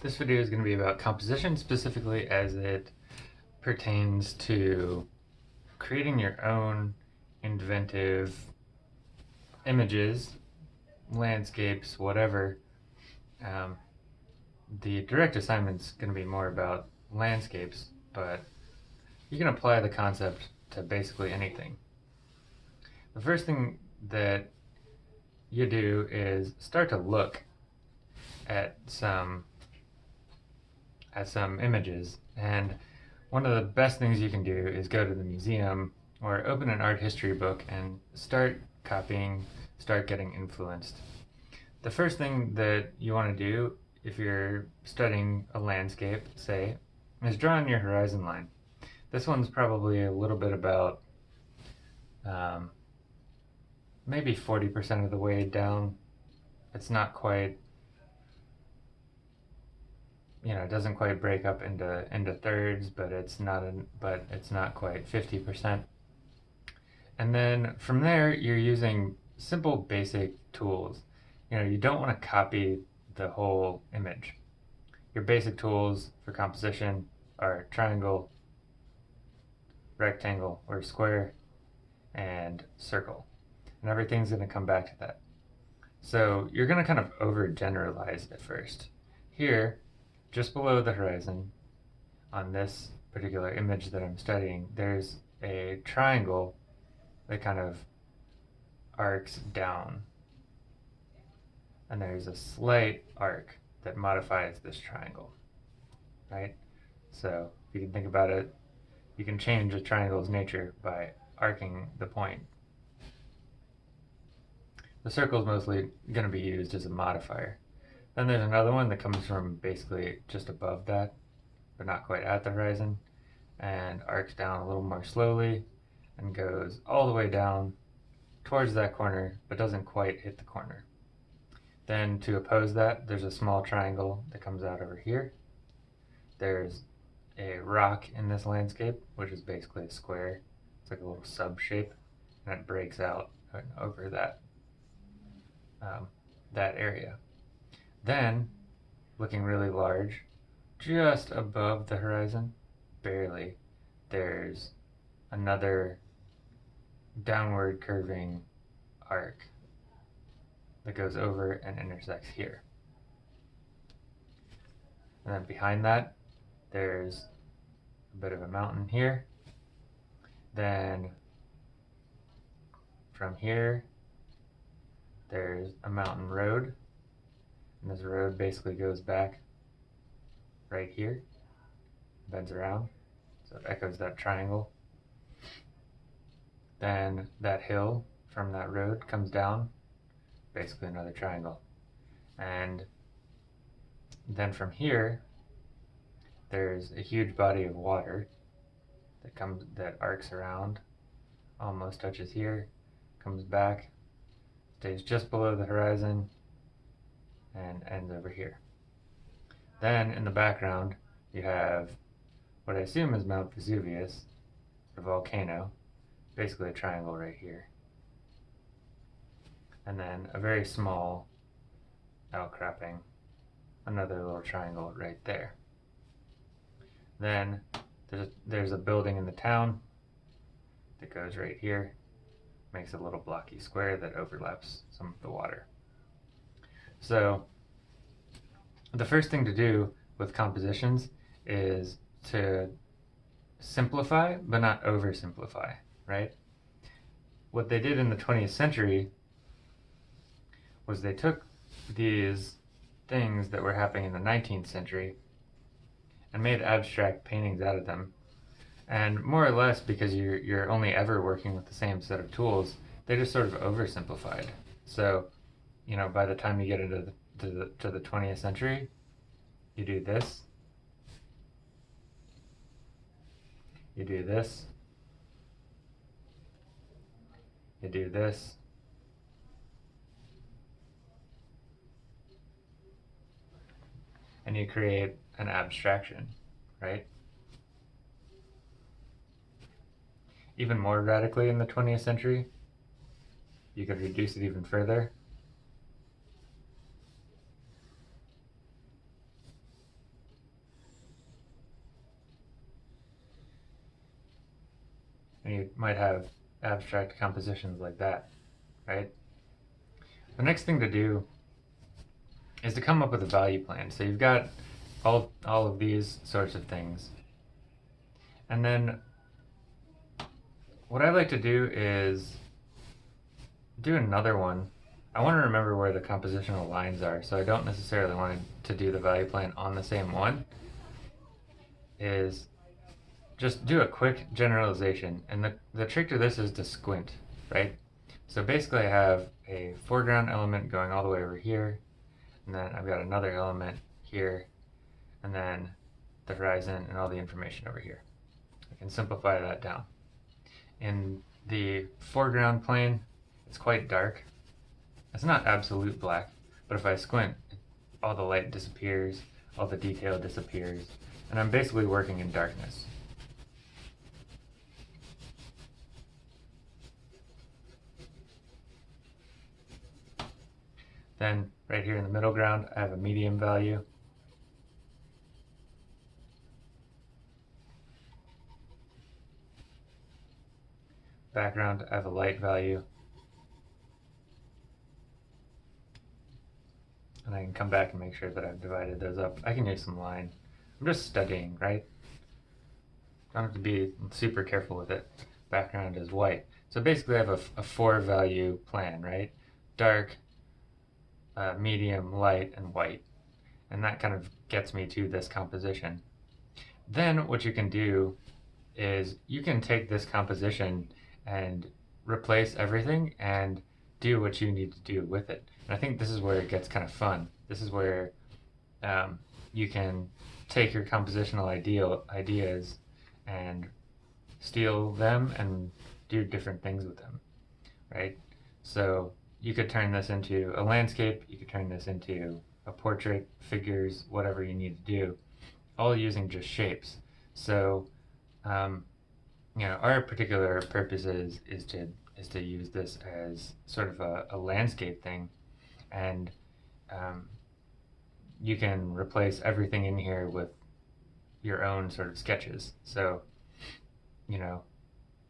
This video is going to be about composition specifically as it pertains to creating your own inventive images, landscapes, whatever. Um, the direct assignment is going to be more about landscapes, but you can apply the concept to basically anything. The first thing that you do is start to look at some some images and one of the best things you can do is go to the museum or open an art history book and start copying, start getting influenced. The first thing that you want to do if you're studying a landscape, say, is draw in your horizon line. This one's probably a little bit about um, maybe 40% of the way down. It's not quite, you know, it doesn't quite break up into into thirds, but it's not an, but it's not quite 50%. And then from there, you're using simple basic tools. You know, you don't want to copy the whole image. Your basic tools for composition are triangle, rectangle or square, and circle and everything's going to come back to that. So you're going to kind of overgeneralize at first. Here, just below the horizon, on this particular image that I'm studying, there's a triangle that kind of arcs down. And there's a slight arc that modifies this triangle, right? So if you can think about it, you can change a triangle's nature by arcing the point the circle is mostly going to be used as a modifier. Then there's another one that comes from basically just above that, but not quite at the horizon, and arcs down a little more slowly and goes all the way down towards that corner, but doesn't quite hit the corner. Then to oppose that, there's a small triangle that comes out over here. There's a rock in this landscape, which is basically a square. It's like a little sub shape, and it breaks out over that um, that area. Then, looking really large, just above the horizon, barely, there's another downward curving arc that goes over and intersects here. And then behind that, there's a bit of a mountain here. Then from here there's a mountain road and this road basically goes back right here bends around so it echoes that triangle. Then that hill from that road comes down basically another triangle. And then from here there's a huge body of water that comes that arcs around almost touches here comes back stays just below the horizon and ends over here. Then in the background you have what I assume is Mount Vesuvius, a volcano, basically a triangle right here. And then a very small outcropping, another little triangle right there. Then there's there's a building in the town that goes right here makes a little blocky square that overlaps some of the water. So the first thing to do with compositions is to simplify but not oversimplify, right? What they did in the 20th century was they took these things that were happening in the 19th century and made abstract paintings out of them and more or less because you're, you're only ever working with the same set of tools, they just sort of oversimplified. So, you know, by the time you get into the, to the, to the 20th century, you do this, you do this, you do this, and you create an abstraction, right? even more radically in the 20th century. You could reduce it even further. And you might have abstract compositions like that, right? The next thing to do is to come up with a value plan. So you've got all, all of these sorts of things. And then what I like to do is do another one. I want to remember where the compositional lines are, so I don't necessarily want to do the value plan on the same one. Is just do a quick generalization. And the, the trick to this is to squint, right? So basically I have a foreground element going all the way over here, and then I've got another element here, and then the horizon and all the information over here. I can simplify that down. In the foreground plane, it's quite dark. It's not absolute black, but if I squint, all the light disappears, all the detail disappears, and I'm basically working in darkness. Then right here in the middle ground, I have a medium value. Background, I have a light value. And I can come back and make sure that I've divided those up. I can use some line. I'm just studying, right? I don't have to be super careful with it. Background is white. So basically I have a, a four value plan, right? Dark, uh, medium, light, and white. And that kind of gets me to this composition. Then what you can do is you can take this composition and replace everything and do what you need to do with it. And I think this is where it gets kind of fun. This is where um, you can take your compositional ideal ideas and steal them and do different things with them, right? So you could turn this into a landscape, you could turn this into a portrait, figures, whatever you need to do, all using just shapes. So, um, you know, our particular purpose is, is to is to use this as sort of a, a landscape thing, and um, you can replace everything in here with your own sort of sketches. So, you know,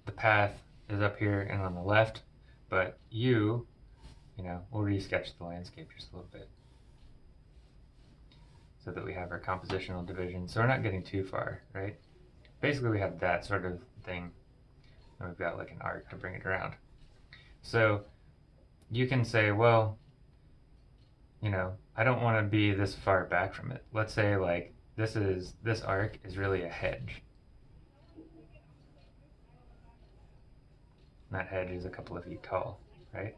the path is up here and on the left, but you you know, we'll resketch the landscape just a little bit so that we have our compositional division. So we're not getting too far, right? Basically, we have that sort of thing, and we've got like an arc to bring it around. So you can say, well, you know, I don't want to be this far back from it. Let's say like this is this arc is really a hedge. And that hedge is a couple of feet tall, right?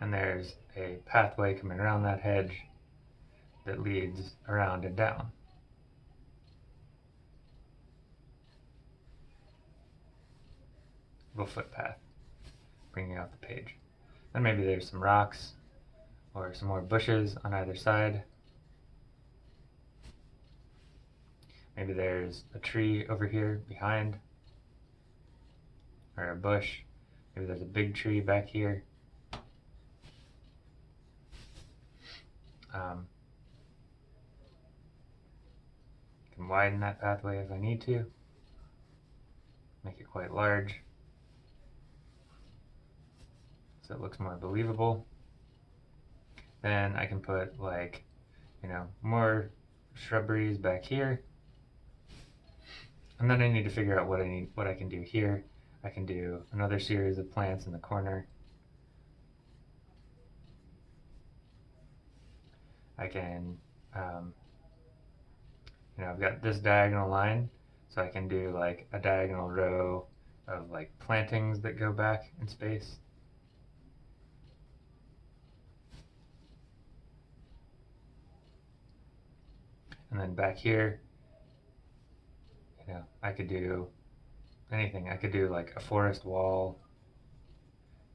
And there's a pathway coming around that hedge that leads around and down. Little footpath bringing out the page. Then maybe there's some rocks or some more bushes on either side. Maybe there's a tree over here behind or a bush. Maybe there's a big tree back here. Um, can widen that pathway if I need to. Make it quite large. So it looks more believable. Then I can put like, you know, more shrubberies back here. And then I need to figure out what I need, what I can do here. I can do another series of plants in the corner. I can, um, you know, I've got this diagonal line, so I can do like a diagonal row of like plantings that go back in space. And then back here, you know, I could do anything. I could do like a forest wall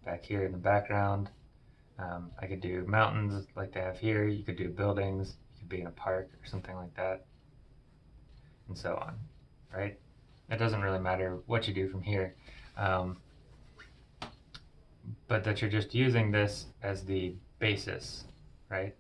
back here in the background. Um, I could do mountains like they have here. You could do buildings. You could be in a park or something like that. And so on, right? It doesn't really matter what you do from here. Um, but that you're just using this as the basis, right?